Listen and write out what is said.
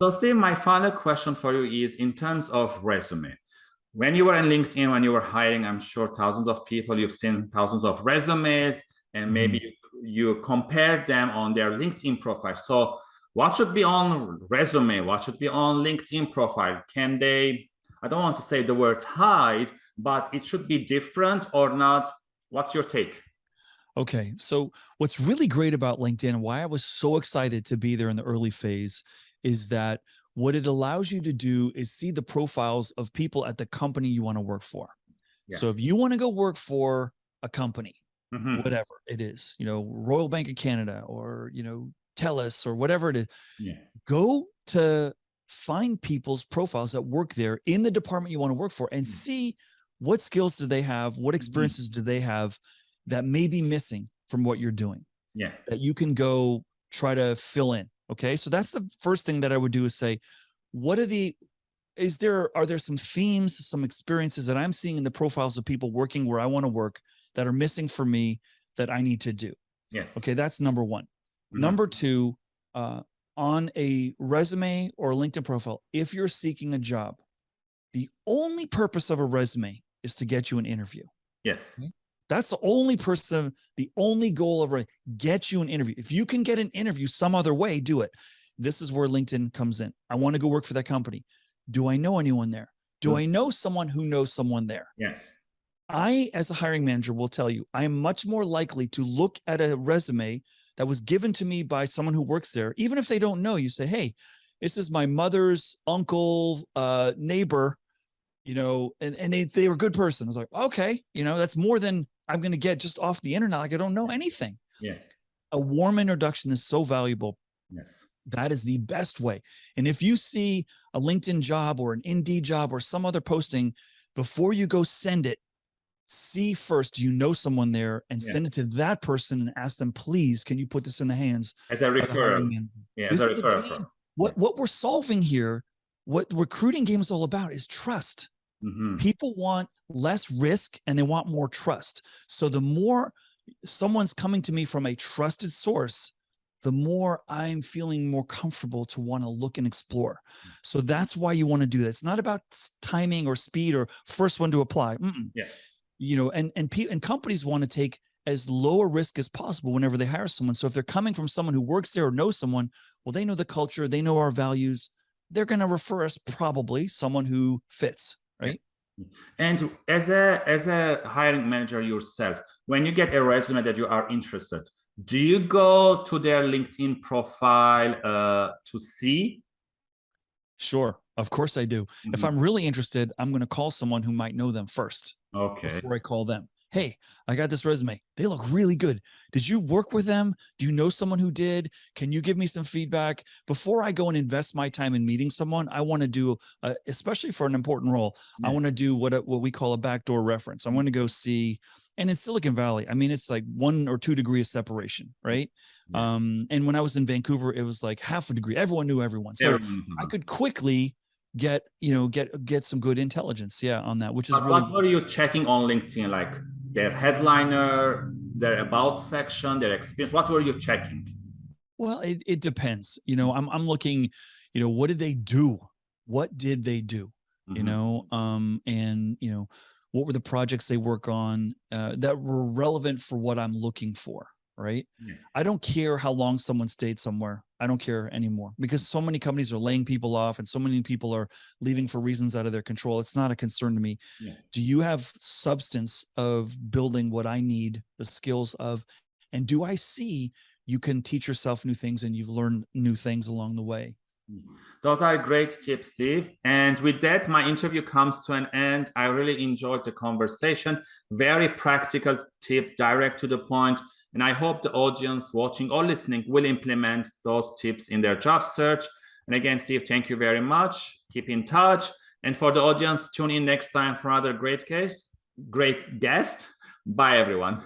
So Steve, my final question for you is in terms of resume. When you were in LinkedIn, when you were hiring, I'm sure thousands of people, you've seen thousands of resumes and maybe mm you, you compare them on their LinkedIn profile. So what should be on resume? What should be on LinkedIn profile? Can they, I don't want to say the word hide, but it should be different or not? What's your take? Okay, so what's really great about LinkedIn and why I was so excited to be there in the early phase is that what it allows you to do is see the profiles of people at the company you want to work for. Yeah. So if you want to go work for a company, mm -hmm. whatever it is, you know, Royal Bank of Canada or, you know, TELUS or whatever it is, yeah. go to find people's profiles that work there in the department you want to work for and mm -hmm. see what skills do they have, what mm-hmm. experiences mm -hmm. do they have that may be missing from what you're doing. Yeah. That you can go try to fill in. Okay. So that's the first thing that I would do is say, what are the, is there, are there some themes, some experiences that I'm seeing in the profiles of people working where I want to work that are missing for me that I need to do? Yes. Okay. That's number one. Mm -hmm. Number two, uh, on a resume or LinkedIn profile, if you're seeking a job, the only purpose of a resume is to get you an interview. Yes. Okay? That's the only person, the only goal of get you an interview. If you can get an interview some other way, do it. This is where LinkedIn comes in. I want to go work for that company. Do I know anyone there? Do I know someone who knows someone there? Yes. I, as a hiring manager, will tell you, I am much more likely to look at a resume that was given to me by someone who works there, even if they don't know. You say, hey, this is my mother's uncle, uh, neighbor, you know, and, and they, they were a good person. I was like, okay, you know, that's more than I'm going to get just off the internet. Like I don't know anything. Yeah. A warm introduction is so valuable. Yes. That is the best way. And if you see a LinkedIn job or an Indeed job or some other posting, before you go send it, see first, you know someone there and yeah. send it to that person and ask them, please, can you put this in the hands? As a referral. Yeah, this is the game. What, what we're solving here, what recruiting game is all about is trust. Mm -hmm. People want less risk and they want more trust. So the more someone's coming to me from a trusted source, the more I'm feeling more comfortable to want to look and explore. So that's why you want to do that. It's not about timing or speed or first one to apply. Mm -mm. Yeah. You know, and and and companies want to take as low a risk as possible whenever they hire someone. So if they're coming from someone who works there or knows someone, well, they know the culture, they know our values. They're going to refer us probably someone who fits right? And as a as a hiring manager yourself, when you get a resume that you are interested, do you go to their LinkedIn profile uh, to see? Sure, of course I do. Mm -hmm. If mm-hmm. I'm really interested, I'm going to call someone who might know them first. Okay. Before I call them hey, I got this resume. They look really good. Did you work with them? Do you know someone who did? Can you give me some feedback? Before I go and invest my time in meeting someone, I want to do, uh, especially for an important role, yeah. I want to do what, what we call a backdoor reference. I want to go see, and in Silicon Valley, I mean, it's like one or two degree of separation, right? Yeah. Um, and when I was in Vancouver, it was like half a degree. Everyone knew everyone. So -hmm. I could quickly get you know get get some good intelligence yeah on that which is but really what are you checking on linkedin like their headliner, their about section, their experience? What were you checking? Well, it, it depends. You know, I'm, I'm looking, you know, what did they do? What did they do? Mm -hmm. You mm-hmm. know, um, and, you know, what were the projects they work on uh, that were relevant for what I'm looking for? right? Yeah. I don't care how long someone stayed somewhere. I don't care anymore because so many companies are laying people off and so many people are leaving for reasons out of their control. It's not a concern to me. Yeah. Do you have substance of building what I need, the skills of, and do I see you can teach yourself new things and you've learned new things along the way? Those are great tips, Steve. And with that, my interview comes to an end. I really enjoyed the conversation. Very practical tip, direct to the point. And I hope the audience watching or listening will implement those tips in their job search. And again, Steve, thank you very much. Keep in touch. And for the audience, tune in next time for another great case, great guest. Bye, everyone.